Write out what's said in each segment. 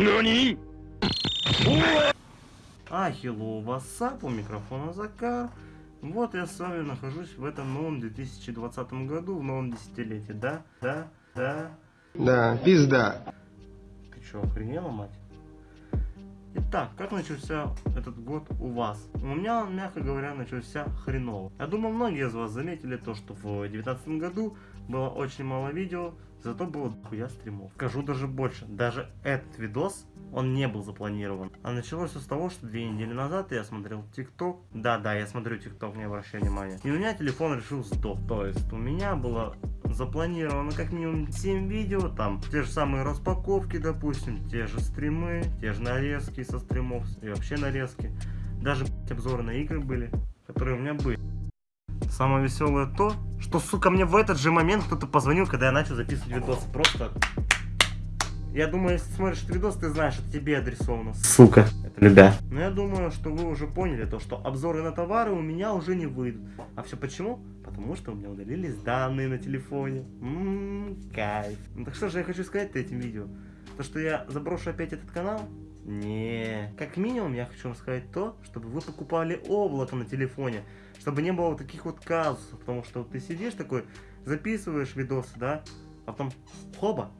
Нани? А, хеллоу, микрофона Закар. Вот я с вами нахожусь в этом новом 2020 году, в новом десятилетии, да? Да? Да? Да, пизда. Ты чё, охренела, мать? Итак, как начался этот год у вас? У меня он, мягко говоря, начался хреново. Я думаю, многие из вас заметили то, что в 2019 году было очень мало видео, зато было дохуя стримов. Скажу даже больше, даже этот видос, он не был запланирован. А началось все с того, что две недели назад я смотрел ТикТок. Да-да, я смотрю ТикТок, не обращай внимания. И у меня телефон решил сдох. То есть у меня было запланировано как минимум 7 видео, там те же самые распаковки, допустим, те же стримы, те же нарезки со стримов и вообще нарезки. Даже обзоры на игры были, которые у меня были. Самое веселое то, что, сука, мне в этот же момент кто-то позвонил, когда я начал записывать видосы. Просто... Я думаю, если смотришь этот видос, ты знаешь, это тебе адресовано. Сука. Это любя. Но я думаю, что вы уже поняли то, что обзоры на товары у меня уже не выйдут. А все почему? Потому что у меня удалились данные на телефоне. Ммм, кайф. Ну так что же я хочу сказать этим видео? То, что я заброшу опять этот канал? Не. Как минимум, я хочу вам сказать то, чтобы вы покупали облако на телефоне. Чтобы не было вот таких вот казусов. Потому что вот ты сидишь такой, записываешь видосы, да? А потом, хоба.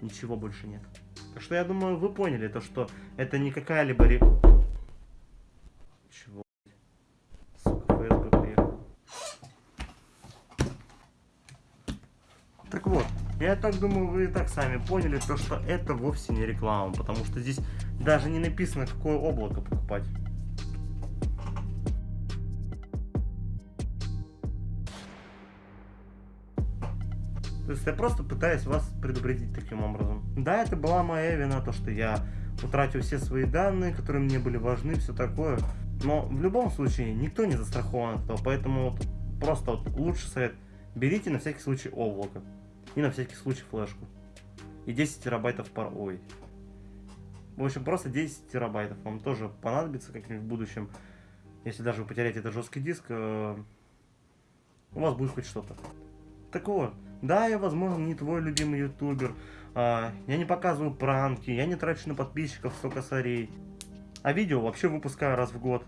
Ничего больше нет. Так что я думаю, вы поняли то, что это не какая-либо... Ре... Чего? Сука, ФСБ приехал. Так вот, я так думаю, вы и так сами поняли, то, что это вовсе не реклама, потому что здесь даже не написано, какое облако покупать. То есть я просто пытаюсь вас предупредить таким образом. Да, это была моя вина, то что я утратил все свои данные, которые мне были важны, все такое. Но в любом случае никто не застрахован от этого, поэтому вот просто вот лучший совет. Берите на всякий случай облако. И на всякий случай флешку. И 10 терабайтов пар... Ой. В общем, просто 10 терабайтов вам тоже понадобится как-нибудь в будущем. Если даже вы потеряете этот жесткий диск, э, у вас будет хоть что-то. Так вот, да, я, возможно, не твой любимый ютубер, а, я не показываю пранки, я не трачу на подписчиков 100 косарей, а видео вообще выпускаю раз в год.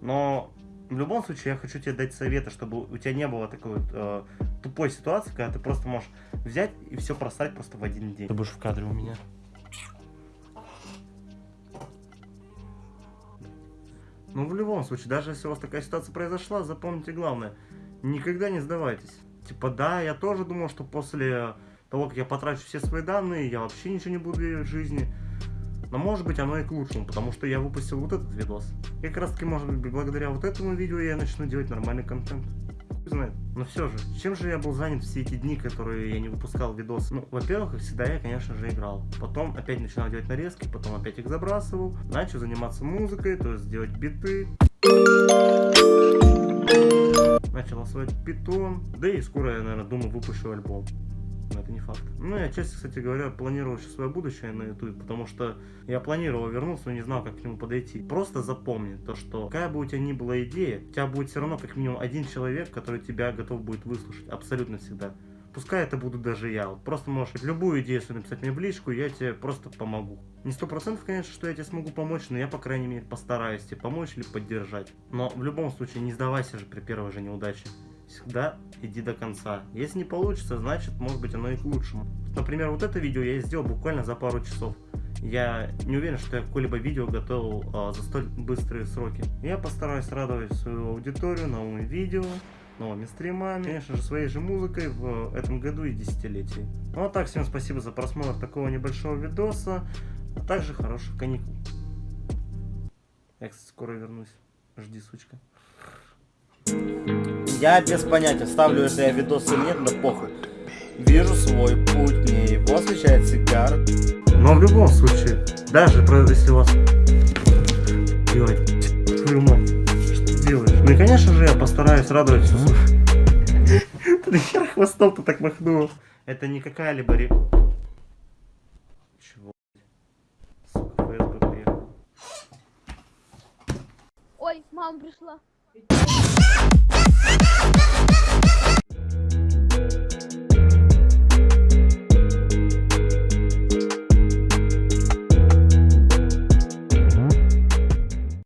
Но в любом случае я хочу тебе дать советы, чтобы у тебя не было такой вот, э, тупой ситуации, когда ты просто можешь взять и все просрать просто в один день. Ты будешь в кадре у меня. Ну, в любом случае, даже если у вас такая ситуация произошла, запомните главное, никогда не сдавайтесь. Типа, да, я тоже думал, что после того, как я потрачу все свои данные, я вообще ничего не буду в жизни. Но может быть оно и к лучшему, потому что я выпустил вот этот видос. И как раз таки, может быть, благодаря вот этому видео я начну делать нормальный контент. знает. Но все же, чем же я был занят все эти дни, которые я не выпускал видосы? Ну, во-первых, как всегда, я, конечно же, играл. Потом опять начинал делать нарезки, потом опять их забрасывал. Начал заниматься музыкой, то есть делать биты начал осваивать питон, да и скоро я, наверное, думаю, выпущу альбом. Но это не факт. Ну, я часто, кстати говоря, планировал сейчас свое будущее на YouTube, потому что я планировал вернуться, но не знал, как к нему подойти. Просто запомни то, что какая бы у тебя ни была идея, у тебя будет все равно как минимум один человек, который тебя готов будет выслушать. Абсолютно всегда. Пускай это буду даже я. Вот просто можешь любую идею свою написать мне в личку, я тебе просто помогу. Не сто процентов, конечно, что я тебе смогу помочь, но я, по крайней мере, постараюсь тебе помочь или поддержать. Но в любом случае, не сдавайся же при первой же неудаче. Всегда иди до конца. Если не получится, значит, может быть, оно и к лучшему. Например, вот это видео я сделал буквально за пару часов. Я не уверен, что я какое-либо видео готовил а, за столь быстрые сроки. Я постараюсь радовать свою аудиторию новыми видео, новыми стримами, конечно же, своей же музыкой в этом году и десятилетии. Ну а так, всем спасибо за просмотр такого небольшого видоса, а также хороших каникул. Я, кстати, скоро вернусь. Жди, сучка. Я без понятия, ставлю это я видос или нет, но похуй. Вижу свой путь, мне его освещает сигар. Но в любом случае, даже если у вас... Твою мать? Ну и конечно же я постараюсь радовать все. Ты хер хвостом-то так махнул. Это не какая-либо. Чего? Сука, ФСБ приехал. Ой, мама пришла.